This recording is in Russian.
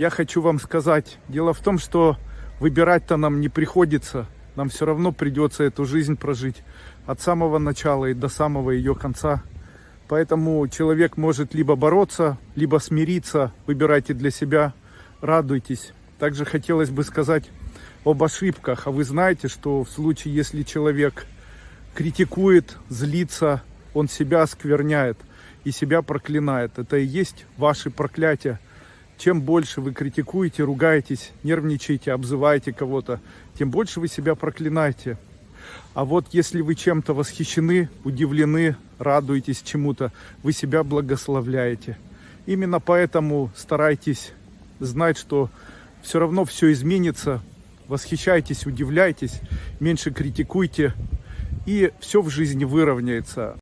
Я хочу вам сказать, дело в том, что выбирать-то нам не приходится. Нам все равно придется эту жизнь прожить от самого начала и до самого ее конца. Поэтому человек может либо бороться, либо смириться. Выбирайте для себя, радуйтесь. Также хотелось бы сказать об ошибках. А вы знаете, что в случае, если человек критикует, злится, он себя оскверняет и себя проклинает. Это и есть ваши проклятия. Чем больше вы критикуете, ругаетесь, нервничаете, обзываете кого-то, тем больше вы себя проклинаете. А вот если вы чем-то восхищены, удивлены, радуетесь чему-то, вы себя благословляете. Именно поэтому старайтесь знать, что все равно все изменится. Восхищайтесь, удивляйтесь, меньше критикуйте, и все в жизни выровняется.